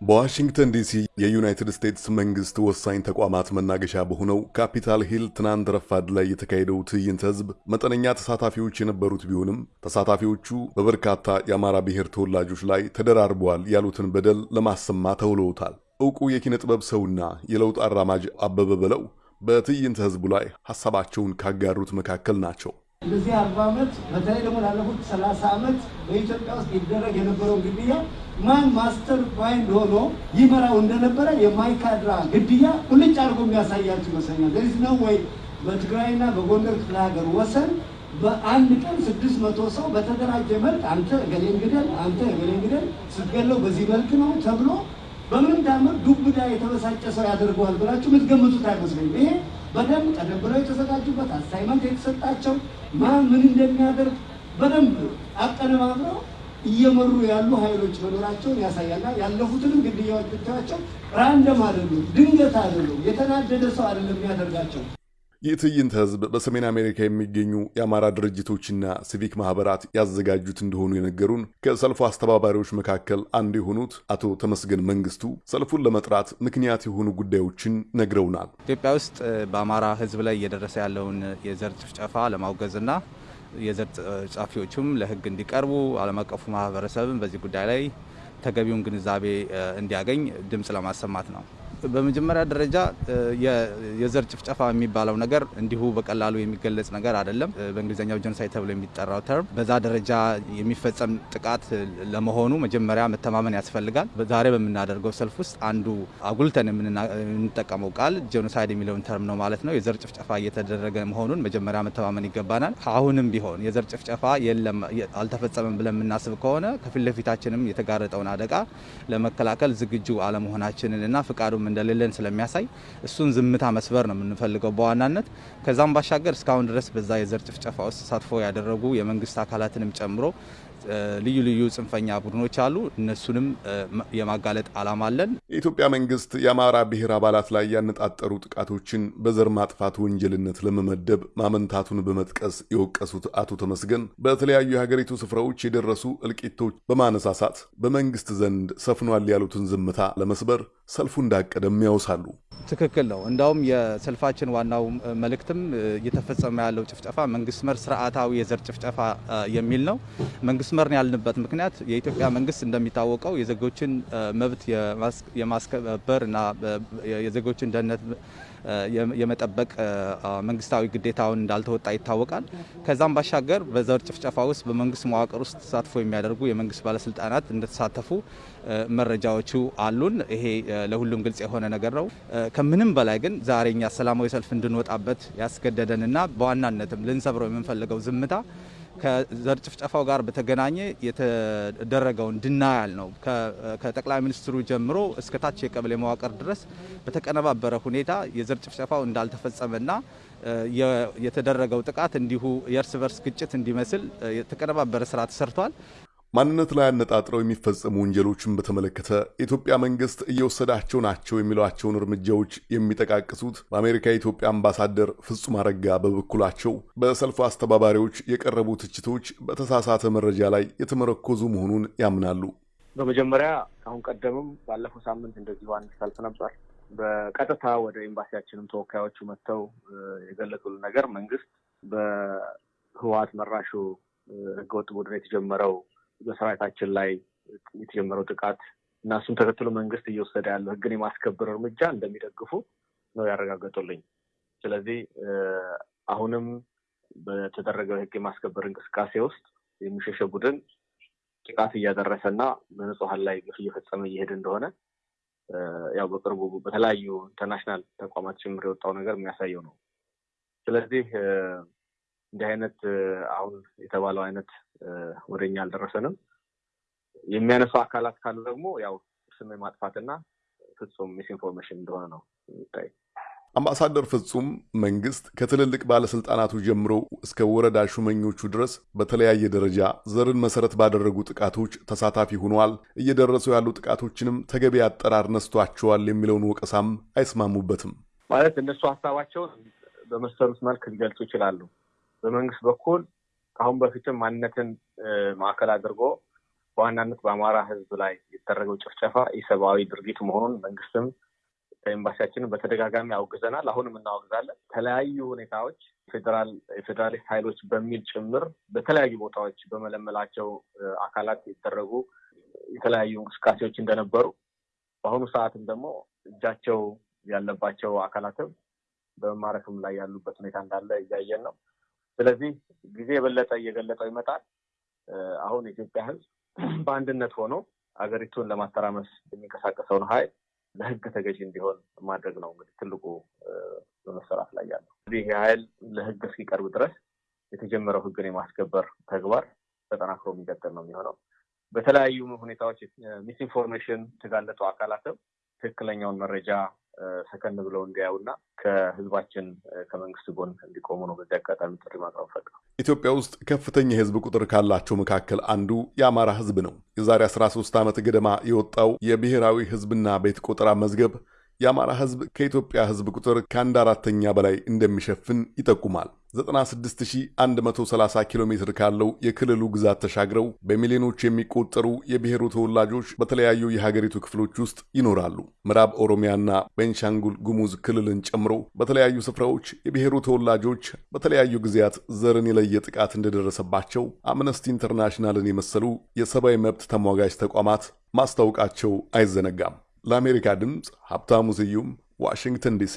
በዋሽንግተን ዲሲ የዩናይትድ ስቴትስ መንግስት ወሳኝ ተቋማት መናገሻ በሆነው ካፒታል ሂል ትናንት ረፋድ ላይ የተካሄደው ትዕይንተ ህዝብ መጠነኛ ተሳታፊዎች የነበሩት ቢሆንም ተሳታፊዎቹ በበርካታ የአማራ ብሔር ተወላጆች ላይ ተደራርበዋል ያሉትን በደል ለማሰማት ተውለውታል። ዕውቁ የኪነ ጥበብ ሰውና የለውጥ አራማጅ አበበ በለው በትዕይንተ ህዝቡ ላይ ሐሳባቸውን ካጋሩት መካከል ናቸው። እንደዚህ አርባ ዓመት በተለይ ደግሞ ላለፉት ሰላሳ ዓመት በኢትዮጵያ ውስጥ ይደረግ የነበረው ግድያ ማን mastermind ሆኖ ይመራው እንደነበረ የማይካድራ ግድያ ቁልጭ አድርጎ የሚያሳያችሁ ይመስለኛል። ለዚህ ነው ወይ በትግራይና በጎንደር ክፍለ ሀገር ወሰን በአንድ ቀን ስድስት መቶ ሰው በተደራጀ መልክ አንተ እገሌን ግደል፣ አንተ እገሌን ግደል፣ ስትገለው በዚህ መልክ ነው ተብሎ በምን ታምር ዱብዳ የተበሳጨ ሰው ያደርገዋል ብላችሁ የምትገምቱት አይመስለኝም። ይሄ በደንብ ቀደም ብለው የተዘጋጁበት assignment የተሰጣቸው ማን ምን እንደሚያደርግ በደንብ አቀነባብረው እየመሩ ያሉ ኃይሎች መኖራቸውን ያሳያልና ያለፉትንም ግድያዎች ብታያቸው ራንደም አይደሉም፣ ድንገት አይደሉም፣ የተናደደ ሰው አይደለም የሚያደርጋቸው። ይህ ትዕይንተ ህዝብ በሰሜን አሜሪካ የሚገኙ የአማራ ድርጅቶችና ሲቪክ ማህበራት ያዘጋጁት እንደሆኑ የነገሩን ከሰልፉ አስተባባሪዎች መካከል አንዱ የሆኑት አቶ ተመስገን መንግስቱ ሰልፉን ለመጥራት ምክንያት የሆኑ ጉዳዮችን ነግረውናል። ኢትዮጵያ ውስጥ በአማራ ህዝብ ላይ እየደረሰ ያለውን የዘር ጭፍጨፋ ለማውገዝና የዘር ጨፍጫፊዎቹም ለህግ እንዲቀርቡ ዓለም አቀፉ ማህበረሰብም በዚህ ጉዳይ ላይ ተገቢውን ግንዛቤ እንዲያገኝ ድምፅ ለማሰማት ነው። በመጀመሪያ ደረጃ የዘር ጭፍጨፋ የሚባለው ነገር እንዲሁ በቀላሉ የሚገለጽ ነገር አይደለም። በእንግሊዝኛው ጀኖሳይድ ተብሎ የሚጠራው ተርም በዛ ደረጃ የሚፈጸም ጥቃት ለመሆኑ መጀመሪያ መተማመን ያስፈልጋል። ዛሬ በምናደርገው ሰልፍ ውስጥ አንዱ አጉልተን የምንጠቀመው ቃል genocide የሚለውን term ነው ማለት ነው። የዘር ጭፍጨፋ እየተደረገ መሆኑን መጀመሪያ መተማመን ይገባናል። አሁንም ቢሆን የዘር ጭፍጨፋ የለም አልተፈጸመም ብለን የምናስብ ከሆነ ከፊት ለፊታችንም የተጋረጠውን አደጋ ለመከላከል ዝግጁ አለመሆናችንን እና ፍቃዱም እንደሌለን ስለሚያሳይ እሱን ዝምታ መስበር ነው የምንፈልገው በዋናነት። ከዛም ባሻገር እስካሁን ድረስ በዛ የዘር ጭፍጨፋ ውስጥ ተሳትፎ ያደረጉ የመንግስት አካላትንም ጨምሮ ልዩ ልዩ ጽንፈኛ ቡድኖች አሉ። እነሱንም የማጋለጥ ዓላማ አለን። የኢትዮጵያ መንግስት የአማራ ብሔር አባላት ላይ ያነጣጠሩ ጥቃቶችን በዘር ማጥፋት ወንጀልነት ለመመደብ ማመንታቱን በመጥቀስ የወቀሱት አቶ ተመስገን በተለያዩ የሀገሪቱ ስፍራዎች የደረሱ እልቂቶች በማነሳሳት በመንግስት ዘንድ ሰፍኗል ያሉትን ዝምታ ለመስበር ሰልፉ እንዳቀደም ያውሳሉ። ትክክል ነው። እንዳውም የሰልፋችን ዋናው መልእክትም እየተፈጸመ ያለው ጭፍጨፋ መንግስት መር ስርዓታዊ የዘር ጭፍጨፋ የሚል ነው። መንግስት መር ያልንበት ምክንያት የኢትዮጵያ መንግስት እንደሚታወቀው የዜጎችን መብት የማስከበር እና የዜጎችን ደህንነት የመጠበቅ መንግስታዊ ግዴታውን እንዳልተወጣ ይታወቃል። ከዛም ባሻገር በዘር ጭፍጨፋ ውስጥ በመንግስት መዋቅር ውስጥ ተሳትፎ የሚያደርጉ የመንግስት ባለስልጣናት እንደተሳተፉ መረጃዎቹ አሉን። ይሄ ለሁሉም ግልጽ የሆነ ነገር ነው። ከምንም በላይ ግን ዛሬ እኛ ሰላማዊ ሰልፍ እንድንወጣበት ያስገደደንና በዋናነትም ልንሰብረው የምንፈልገው ዝምታ ከዘር ጭፍጨፋው ጋር በተገናኘ የተደረገውን ድናያል ነው። ከጠቅላይ ሚኒስትሩ ጀምሮ እስከ ታች የቀበሌ መዋቅር ድረስ በተቀነባበረ ሁኔታ የዘር ጭፍጨፋው እንዳልተፈጸመና የተደረገው ጥቃት እንዲሁ የእርስ በርስ ግጭት እንዲመስል የተቀነባበረ ስራ ተሰርቷል። ማንነት ላይ አነጣጥረው የሚፈጸሙ ወንጀሎችን በተመለከተ የኢትዮጵያ መንግስት እየወሰዳቸው ናቸው የሚሏቸውን እርምጃዎች የሚጠቃቅሱት በአሜሪካ የኢትዮጵያ አምባሳደር ፍጹም አረጋ በበኩላቸው በሰልፉ አስተባባሪዎች የቀረቡ ትችቶች በተሳሳተ መረጃ ላይ የተመረኮዙ መሆኑን ያምናሉ። በመጀመሪያ አሁን ቀደምም ባለፈው ሳምንት እንደዚሁ አንድ ሰልፍ ነበር። በቀጥታ ወደ ኤምባሲያችንም ተወካዮቹ መጥተው የገለጹልን ነገር መንግስት በህወሓት መራሹ ህገወጥ ቡድን የተጀመረው በሰራዊታችን ላይ የተጀመረው ጥቃት እና እሱም ተከትሎ መንግስት እየወሰደ ያለው ህግን የማስከበር እርምጃ እንደሚደግፉ ነው ያረጋገጡልኝ። ስለዚህ አሁንም በተደረገው የህግ የማስከበር እንቅስቃሴ ውስጥ የሚሸሸ ቡድን ጥቃት እያደረሰ እና በንጹሀን ላይ ግፍ እየፈጸመ እየሄደ እንደሆነ ያው በቅርቡ በተለያዩ international ተቋማት ጭምር የወጣው ነገር የሚያሳየው ነው። ስለዚህ እንዲህ አይነት አሁን የተባለው አይነት ወደኛ አልደረሰንም። የሚያነሱ አካላት ካሉ ደግሞ ያው ስም ማጥፋትና ፍጹም misinformation እንደሆነ ነው የሚታይ። አምባሳደር ፍጹም መንግስት ከትልልቅ ባለስልጣናቱ ጀምሮ እስከ ወረዳ ሹመኞቹ ድረስ በተለያየ ደረጃ ዘርን መሰረት ባደረጉ ጥቃቶች ተሳታፊ ሆኗል፣ እየደረሱ ያሉ ጥቃቶችንም ተገቢ አጠራር ነስቷቸዋል የሚለውን ወቀሳም አይስማሙበትም። ማለት እነሱ ሀሳባቸውን በመሰሉት መልክ ሊገልጹ ይችላሉ። በመንግስት በኩል ከአሁን በፊትም ማንነትን ማዕከል አድርጎ በዋናነት በአማራ ሕዝብ ላይ የተደረገው ጭፍጨፋ ኢሰብአዊ ድርጊት መሆኑን መንግስትም ኤምባሲያችንን በተደጋጋሚ አውግዘናል። አሁንም እናወግዛለን። የተለያዩ ሁኔታዎች የፌዴራሊስት ኃይሎች በሚል ጭምር በተለያዩ ቦታዎች በመለመላቸው አካላት የተደረጉ የተለያዩ እንቅስቃሴዎች እንደነበሩ በአሁኑ ሰዓትም ደግሞ እጃቸው ያለባቸው አካላትም በመማረክም ላይ ያሉበት ሁኔታ እንዳለ እያየን ነው። ስለዚህ ጊዜ የበለጠ እየገለጠው ይመጣል። አሁን የኢትዮጵያ ህዝብ በአንድነት ሆኖ ሀገሪቱን ለማተራመስ የሚንቀሳቀሰውን ኃይል ለህግ ተገዥ እንዲሆን ማድረግ ነው እንግዲህ ትልቁ በመሰራት ላይ ያለው። እንግዲህ ይህ ኃይል ለህግ እስኪቀርብ ድረስ የተጀመረው ህግን የማስከበር ተግባር ተጠናክሮ የሚቀጥል ነው የሚሆነው። በተለያዩ ሁኔታዎች ሚስኢንፎርሜሽን የተጋለጡ አካላትም ትክክለኛውን መረጃ ሰከን ብለው እንዲያዩና ከህዝባችን ከመንግስት ጎን እንዲቆሙ ነው በዚህ አጋጣሚ ጥሪ ማቅረብ ፈልገው። ኢትዮጵያ ውስጥ ከፍተኛ የህዝብ ቁጥር ካላቸው መካከል አንዱ የአማራ ህዝብ ነው። የዛሬ 13 ዓመት ገደማ የወጣው የብሔራዊ ህዝብና ቤት ቆጠራ መዝገብ የአማራ ህዝብ ከኢትዮጵያ ህዝብ ቁጥር ከአንድ አራተኛ በላይ እንደሚሸፍን ይጠቁማል። 96130 ኪሎ ሜትር ካለው የክልሉ ግዛት ተሻግረው በሚሊዮኖች የሚቆጠሩ የብሔሩ ተወላጆች በተለያዩ የሀገሪቱ ክፍሎች ውስጥ ይኖራሉ። ምዕራብ ኦሮሚያና ቤንሻንጉል ጉሙዝ ክልልን ጨምሮ በተለያዩ ስፍራዎች የብሔሩ ተወላጆች በተለያዩ ጊዜያት ዘርን የለየ ጥቃት እንደደረሰባቸው አምነስቲ ኢንተርናሽናልን የመሰሉ የሰብአዊ መብት ተሟጋጅ ተቋማት ማስታወቃቸው አይዘነጋም። ለአሜሪካ ድምፅ ሀብታሙ ስዩም ዋሽንግተን ዲሲ